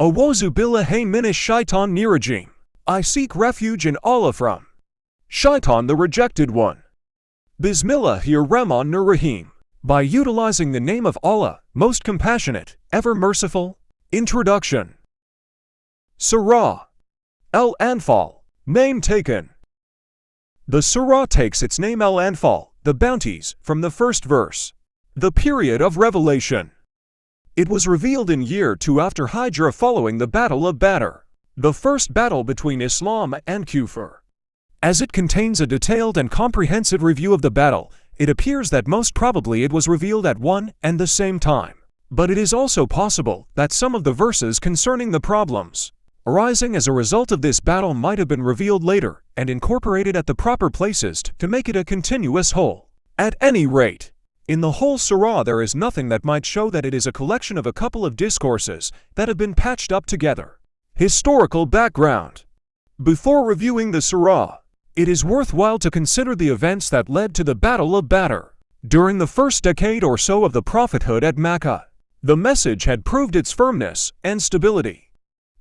Awozu billahi shaitan nirajim. I seek refuge in Allah from Shaitan the rejected one. Bismillahir Rahim. By utilizing the name of Allah, most compassionate, ever merciful. Introduction. Surah. El Anfal. Name taken. The surah takes its name El Anfal, the bounties, from the first verse. The period of revelation. It was revealed in year 2 after Hijrah following the Battle of Badr, the first battle between Islam and Kufr. As it contains a detailed and comprehensive review of the battle, it appears that most probably it was revealed at one and the same time. But it is also possible that some of the verses concerning the problems arising as a result of this battle might have been revealed later and incorporated at the proper places to make it a continuous whole. At any rate, in the whole surah there is nothing that might show that it is a collection of a couple of discourses that have been patched up together. Historical background Before reviewing the surah, it is worthwhile to consider the events that led to the Battle of Badr. During the first decade or so of the prophethood at Mecca, the message had proved its firmness and stability.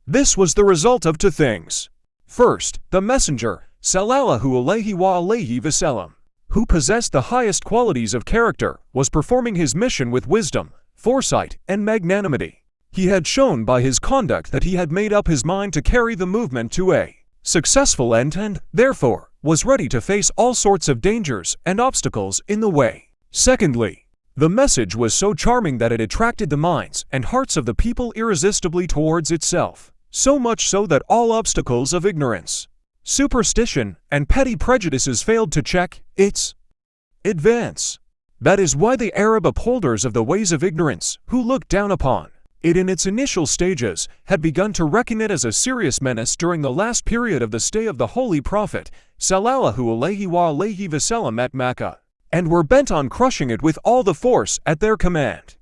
This was the result of two things. First, the messenger, sallallahu alayhi wa alayhi wasallam, who possessed the highest qualities of character, was performing his mission with wisdom, foresight, and magnanimity. He had shown by his conduct that he had made up his mind to carry the movement to a successful end and, therefore, was ready to face all sorts of dangers and obstacles in the way. Secondly, the message was so charming that it attracted the minds and hearts of the people irresistibly towards itself, so much so that all obstacles of ignorance, superstition, and petty prejudices failed to check its advance. That is why the Arab upholders of the ways of ignorance, who looked down upon it in its initial stages, had begun to reckon it as a serious menace during the last period of the stay of the Holy Prophet, sallallahu alayhi wasallam at Makkah, and were bent on crushing it with all the force at their command.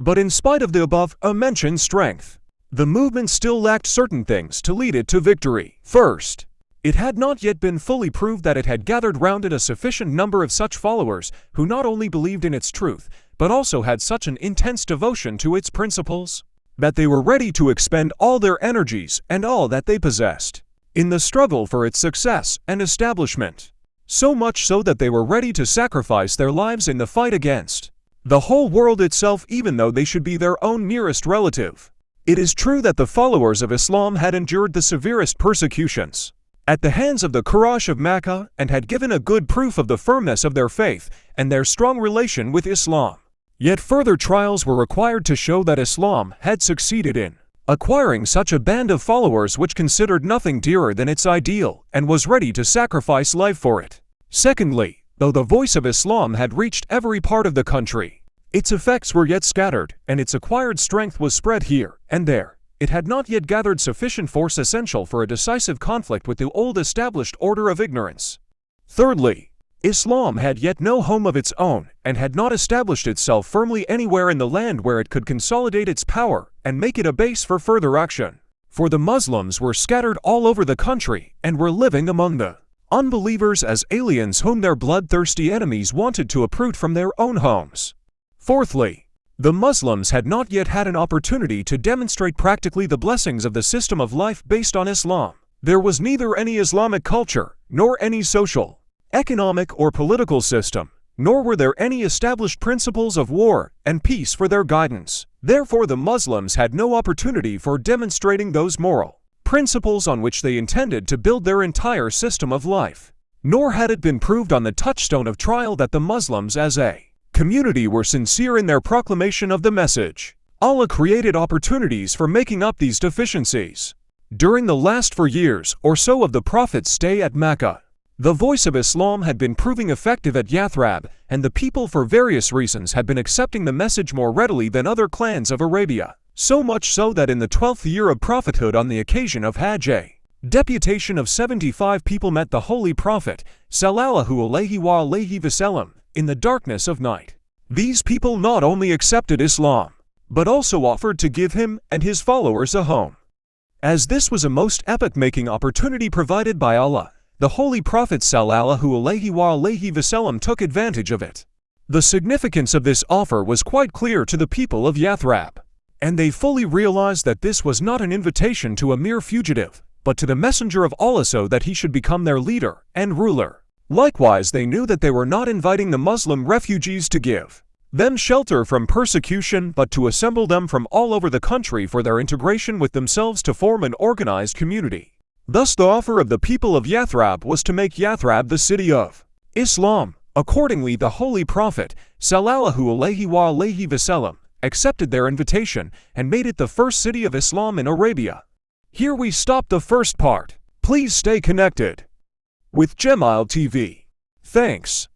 But in spite of the above-mentioned strength, the movement still lacked certain things to lead it to victory. First, it had not yet been fully proved that it had gathered round it a sufficient number of such followers who not only believed in its truth, but also had such an intense devotion to its principles, that they were ready to expend all their energies and all that they possessed in the struggle for its success and establishment. So much so that they were ready to sacrifice their lives in the fight against the whole world itself even though they should be their own nearest relative. It is true that the followers of Islam had endured the severest persecutions, at the hands of the Quraysh of Makkah and had given a good proof of the firmness of their faith and their strong relation with Islam. Yet further trials were required to show that Islam had succeeded in acquiring such a band of followers which considered nothing dearer than its ideal and was ready to sacrifice life for it. Secondly, though the voice of Islam had reached every part of the country, its effects were yet scattered and its acquired strength was spread here and there it had not yet gathered sufficient force essential for a decisive conflict with the old established order of ignorance. Thirdly, Islam had yet no home of its own and had not established itself firmly anywhere in the land where it could consolidate its power and make it a base for further action. For the Muslims were scattered all over the country and were living among the unbelievers as aliens whom their bloodthirsty enemies wanted to uproot from their own homes. Fourthly, the Muslims had not yet had an opportunity to demonstrate practically the blessings of the system of life based on Islam. There was neither any Islamic culture, nor any social, economic or political system, nor were there any established principles of war and peace for their guidance. Therefore the Muslims had no opportunity for demonstrating those moral principles on which they intended to build their entire system of life. Nor had it been proved on the touchstone of trial that the Muslims as a community were sincere in their proclamation of the message. Allah created opportunities for making up these deficiencies. During the last four years or so of the Prophet's stay at Mecca, the voice of Islam had been proving effective at Yathrib, and the people for various reasons had been accepting the message more readily than other clans of Arabia. So much so that in the twelfth year of prophethood on the occasion of Hajj, deputation of 75 people met the Holy Prophet, sallallahu alayhi wasallam, in the darkness of night. These people not only accepted Islam, but also offered to give him and his followers a home. As this was a most epoch-making opportunity provided by Allah, the Holy Prophet sallallahu alaihi wasallam took advantage of it. The significance of this offer was quite clear to the people of Yathrib. and they fully realized that this was not an invitation to a mere fugitive, but to the messenger of Allah so that he should become their leader and ruler. Likewise, they knew that they were not inviting the Muslim refugees to give them shelter from persecution, but to assemble them from all over the country for their integration with themselves to form an organized community. Thus the offer of the people of Yathrib was to make Yathrib the city of Islam. Accordingly, the Holy Prophet, sallallahu alayhi wa alayhi wasallam, accepted their invitation and made it the first city of Islam in Arabia. Here we stop the first part. Please stay connected with Gemile TV. Thanks.